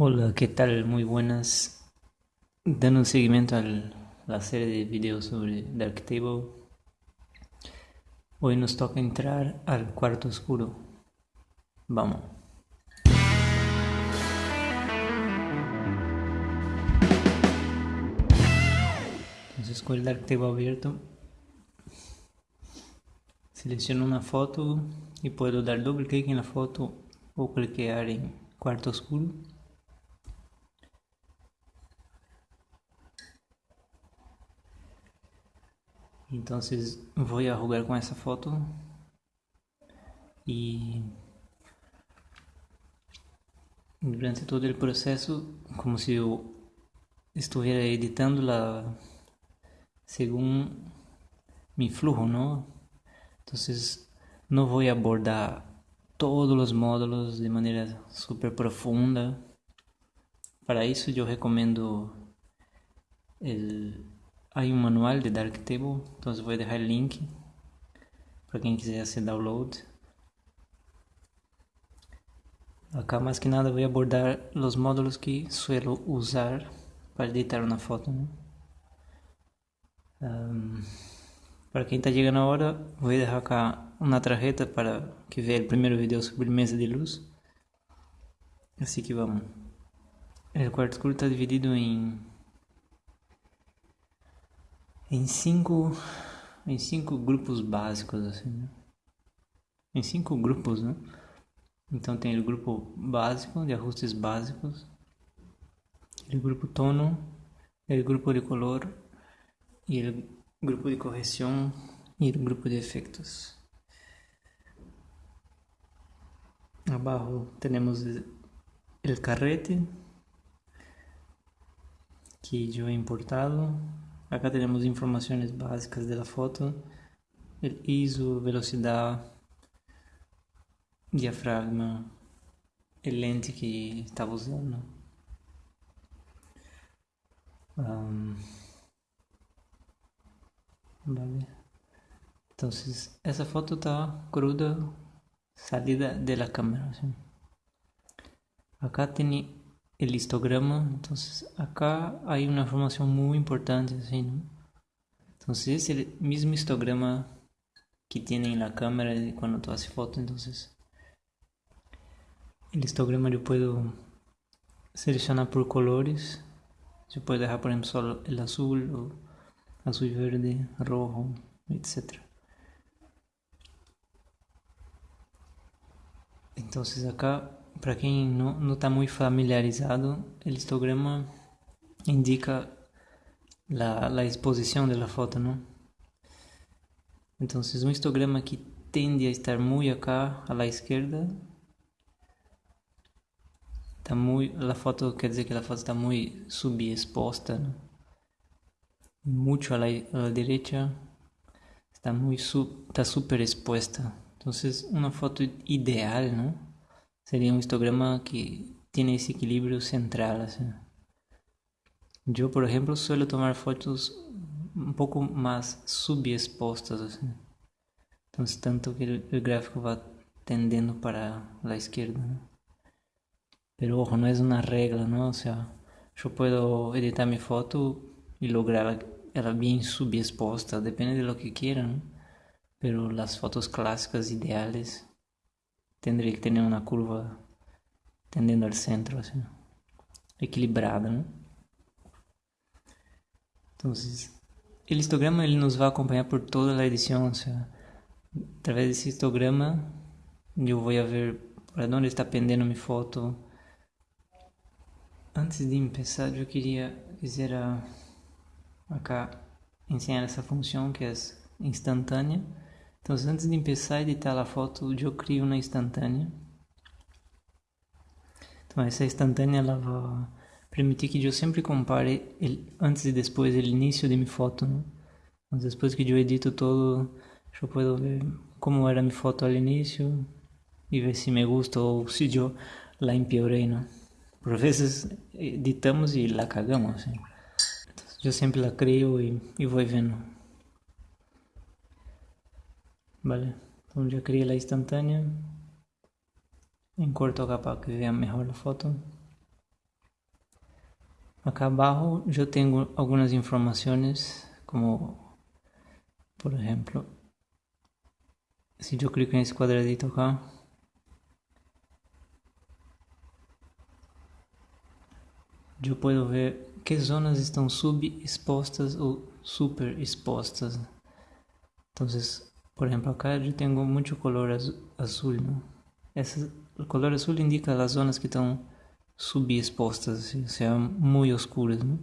Hola, ¿qué tal? Muy buenas. Dando seguimiento a la serie de videos sobre Darktable. Hoy nos toca entrar al cuarto oscuro. Vamos. Entonces con el Darktable abierto, selecciono una foto y puedo dar doble clic en la foto o cliquear en cuarto oscuro. Entonces voy a jugar con esa foto y durante todo el proceso como si yo estuviera editándola según mi flujo, ¿no? Entonces no voy a abordar todos los módulos de manera super profunda. Para eso yo recomiendo el hay un manual de Darktable, entonces voy a dejar el link para quien quiser hacer download. Acá más que nada voy a abordar los módulos que suelo usar para editar una foto. Um, para quem está chegando agora, vou deixar cá uma tarjeta para que veja o primeiro vídeo sobre mesa de luz. Assim que vamos. O quarto escuro está dividido em em cinco em cinco grupos básicos assim né? em cinco grupos né? Então tem o grupo básico de ajustes básicos o grupo tono o grupo de color e o grupo de correção e o grupo de efeitos. Abaixo temos o carrete que eu he importado Acá tenemos informaciones básicas de la foto, el ISO, velocidad, diafragma, el lente que estaba usando. Um, vale. Entonces, esa foto está cruda, salida de la cámara. ¿sí? Acá tiene el histograma. Entonces acá hay una información muy importante. Entonces es el mismo histograma que tiene en la cámara cuando tú haces foto. Entonces el histograma yo puedo seleccionar por colores. Yo puedo dejar por ejemplo solo el azul o azul verde, rojo, etc. Entonces acá para quem não, está muito familiarizado, o histograma indica a, exposição da foto, não? Então, um histograma que tende a estar muito acá, à esquerda, está muito, a foto quer dizer que a foto está muito subexposta, ¿no? muito à direita, está muito, está super exposta. Então, uma foto ideal, não? Sería un histograma que tiene ese equilibrio central. Yo, por ejemplo, suelo tomar fotos un poco más subexpostas. Entonces, tanto que el, gráfico va tendiendo para la izquierda. Pero ojo, no es una regla, ¿no? O sea, yo puedo editar mi foto y lograr ela bien subexposta, depende de lo que quieran. Pero las fotos clásicas ideales tendría que tener una curva tendiendo al centro, así, equilibrada, ¿no? Entonces, el histograma ele nos va a acompañar por toda o a través de ese histograma yo voy a ver para dónde está pendiendo mi foto. Antes de empezar, yo quería, quisiera acá enseñar essa função que é instantânea então, antes de começar a editar a foto, eu crio uma instantânea. Então, essa instantânea ela vai permitir que eu sempre compare el, antes e depois o início de minha foto. Né? Então, depois que eu edito todo, eu posso ver como era minha foto ao início e ver se me gusta ou se eu la empeorei. Né? Por vezes editamos e la cagamos. Assim. Então, eu sempre la crio e, e vou vendo. Vale, então já criei a instantânea. Encorto acá para que vean mejor la foto. acá abajo yo tengo algunas informaciones como por ejemplo si yo clico en ese cuadradito acá yo puedo ver qué zonas están subexpuestas o superexpuestas entonces por ejemplo acá yo tengo mucho color azul ¿no? Esse, el color azul indica las zonas que están subexpostas, o sea, muy oscuras. ¿no?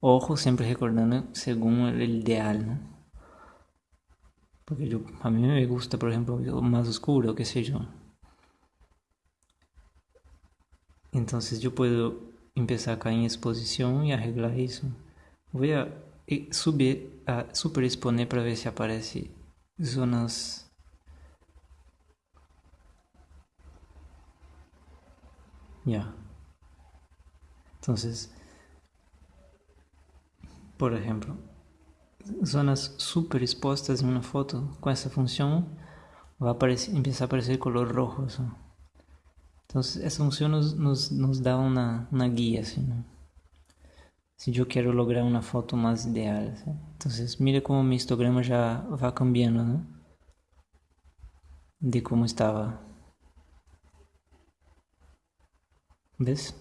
Ojo, siempre recordando según el ideal. Porque a mí me gusta, por ejemplo, más oscuro, qué sé yo. Entonces yo puedo empezar acá en exposición y arreglar. Voy a subir, a superexponer para ver si aparece zonas Ya. Entonces, por ejemplo, zonas super expuestas en una foto con esta función va a aparecer, empieza a aparecer color rojo. Entonces, esa función nos, nos, nos da una, una guía. Si yo quiero lograr una foto más ideal. Entonces, mire cómo mi histograma ya va cambiando ¿no? de cómo estaba ¿Ves?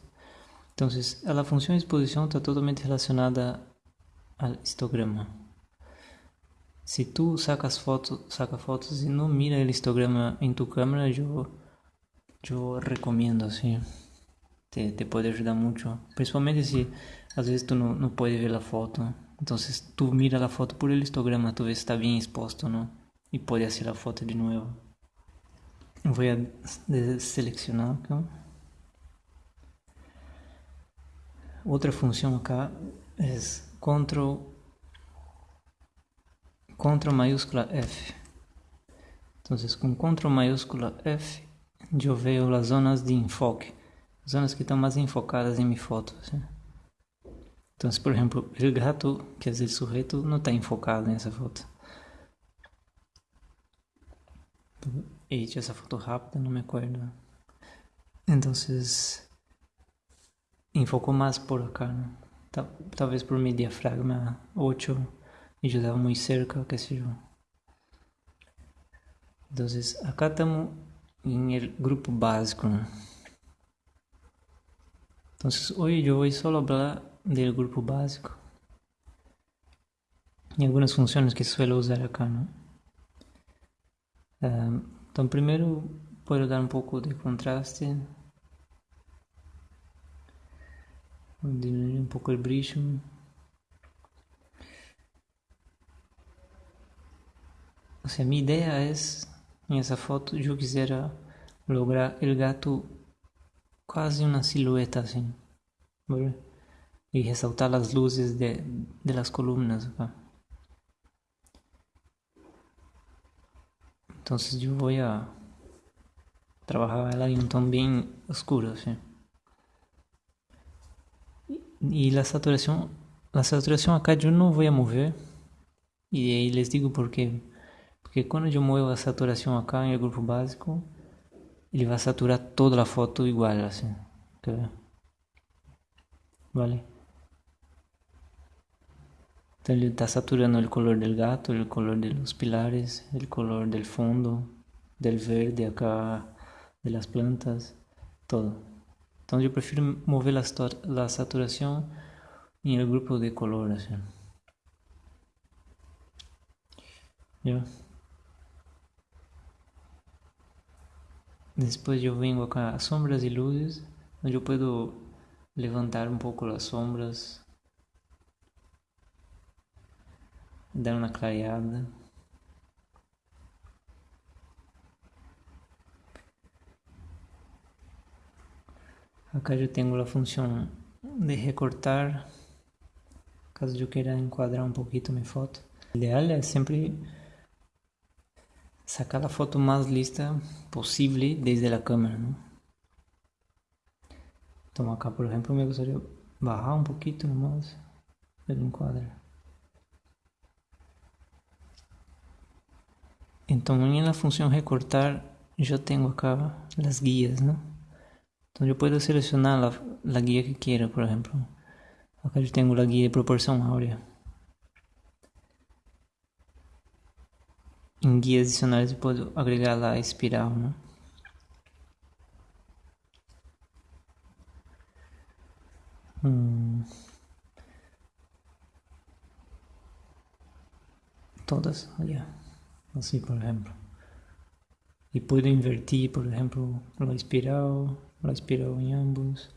Entonces, la función exposición está totalmente relacionada al histograma. Si tú sacas fotos, saca fotos y no mira el histograma en tu cámara, yo, yo recomiendo, sí. Te, te puede ayudar mucho. Principalmente si a veces tú no, no ver la foto. Entonces tú mira la foto por el histograma, tú ves está bien expuesto, ¿no? Y puedes hacer la foto de nuevo. Voy a seleccionar acá. Otra función acá es control, control mayúscula F. Entonces con control mayúscula F yo veo las zonas de enfoque, zonas que están más enfocadas en mi foto. ¿sí? Entonces, por ejemplo, el gato, que es el sujeto, no está enfocado en esa foto. Hecho esa foto rápida, no me acuerdo. Entonces, enfocou mais por acá. Tal, talvez por mi diafragma 8 y yo estaba muy cerca, sé yo. Entonces, acá estamos el grupo básico. ¿no? Hoy yo voy solo a hablar del grupo básico y algunas funciones que suelo usar acá, ¿no? Um, então, primeiro, puedo dar un poco de contraste diminuir el brillo o sea mi idea es en esa foto yo quisiera lograr el gato casi una silueta así ¿verdad? y resaltar las luces de, de las columnas acá. entonces yo voy a trabajar en un tono bien oscuro ¿sí? Y la saturación, la saturación acá yo no voy a mover. Y ahí les digo por qué. Porque cuando yo muevo la saturación acá el grupo básico, él va a saturar toda la foto igual, así. Vale. Entonces está saturando el color del gato, el color de los pilares, el color del fondo, del verde acá, de las plantas, todo. Então eu prefiro mover a saturação em el grupo de color. ¿Ya? Después yo vengo acá a sombras y luces, donde yo puedo levantar un poco las sombras, dar una clareada. Acá yo tengo la función de recortar, caso yo quiera encuadrar un poquito mi foto. Lo ideal es siempre sacar la foto más lista posible desde la cámara, ¿no? Entonces acá, por ejemplo, me gustaría bajar un poquito nomás el encuadre. Entonces en la función recortar yo tengo acá las guías, ¿no? Então eu posso selecionar a, a guia que quero, por exemplo. Acá eu tenho a guia de proporção áurea. Em guias adicionais eu posso agregar lá a espiral, né? Hum. Todas, yeah. assim por exemplo. E puedo invertir, por exemplo, a espiral, a espiral em ambos.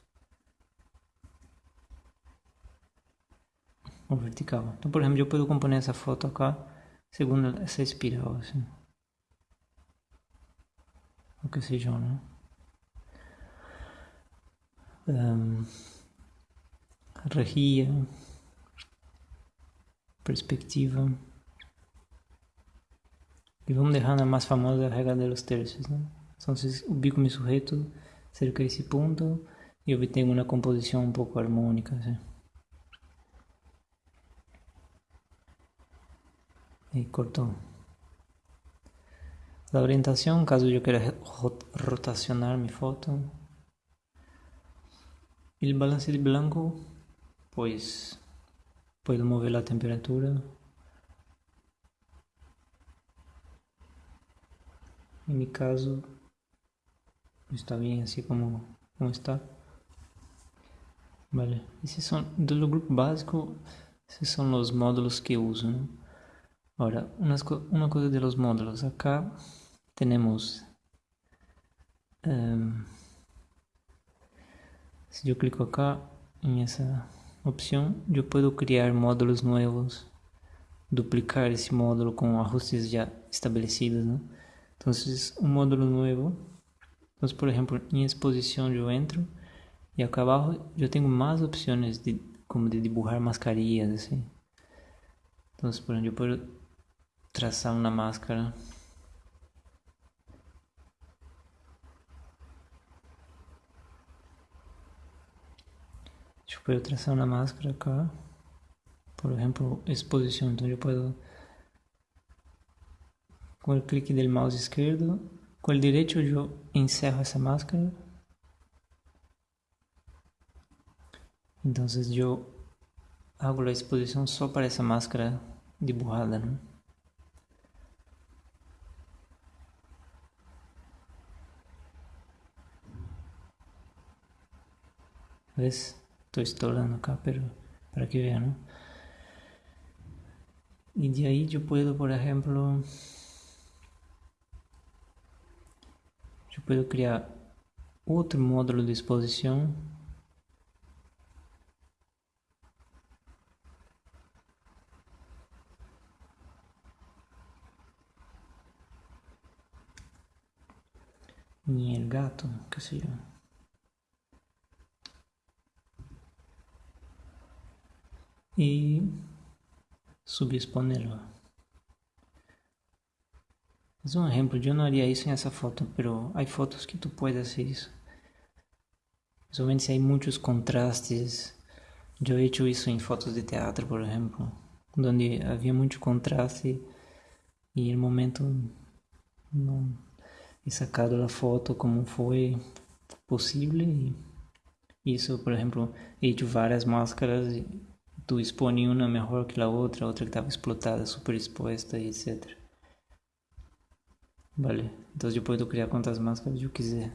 O vertical. Então, por exemplo, eu posso componer essa foto acá segundo essa espiral, assim. O que seja, né? Um, rejilla, perspectiva. E vamos deixar na mais famosa regra dos terços, né? Então, ubico meu sujeito cerca desse ponto e obtenho uma composição um pouco harmônica, assim. E cortou. La orientação, caso eu queira rotacionar minha foto. El balance de blanco, pois puedo mover a temperatura En mi caso está bien así como, como está. Vale, esses são do grupo básico, esses são os módulos que uso. Agora, umas, uma coisa de los módulos. Acá temos. Um, se eu clico acá em essa opção, eu posso criar módulos novos, duplicar esse módulo com ajustes já estabelecidos. Né? Entonces, un módulo nuevo. Entonces, por ejemplo, en exposición yo entro y acá abajo yo tengo más opciones de, como de dibujar mascarillas, así. Entonces, por ejemplo, yo puedo trazar una máscara. Yo puedo trazar una máscara acá. Por ejemplo, exposición. Entonces yo puedo com o clique do mouse esquerdo, com o direito eu encerro essa máscara. Então eu hago a exposição só para essa máscara dibujada, né? ¿Ves? Estou estourando acá, pero para que vean, ¿no? Y de ahí yo puedo, por ejemplo, Eu posso criar outro módulo de exposição em el gato, que seja e subexponerlo. Es un ejemplo, yo no haría eso en esa foto, pero hay fotos que tú puedes hacer eso. Principalmente si hay muchos contrastes. Yo he hecho eso en fotos de teatro, por ejemplo, donde había mucho contraste y el momento no he sacado la foto como fue posible y eso, por ejemplo, he hecho varias máscaras y tú expones una mejor que la otra, otra que estaba explotada, super expuesta y etcétera. Vale, então eu posso criar quantas máscaras eu quiser.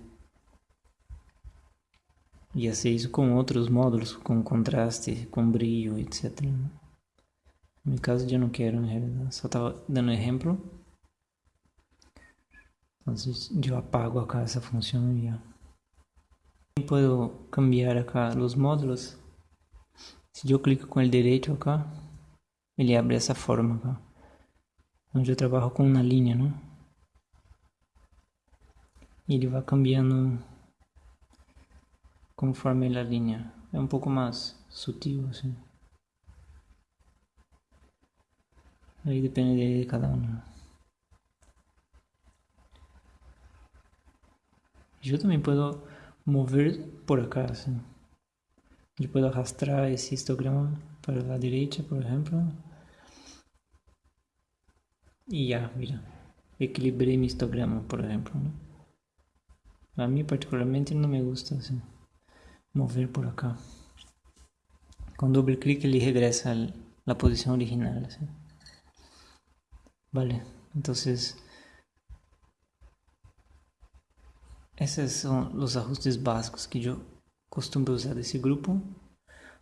E fazer isso com outros módulos, com contraste, com brilho, etc. No meu caso eu não quero, na realidade. Só estava dando exemplo. Então eu apago acá essa função e já. Posso cambiar acá os módulos. Se eu clico com o direito acá, ele abre essa forma. Onde eu trabalho com uma linha, não? e ele vai cambiando conforme a linha. É um pouco mais sutil assim. Aí depende de cada um. Eu também posso mover por acá, assim. Eu posso arrastar esse histograma para a direita, por exemplo. E já, mira. Equilibrei meu histograma, por exemplo. Né? A mí particularmente no me gusta mover por acá. Con doble clic ele regresa a la posición original. Vale, entonces esos son los ajustes básicos que yo costumbro usar de ese grupo.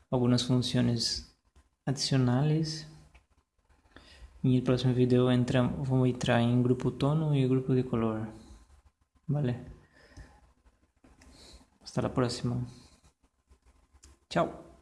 Algunas funciones adicionales. En el próximo video entra, vamos a entrar en grupo tono y grupo de color. Vale. Hasta la próxima. Chao.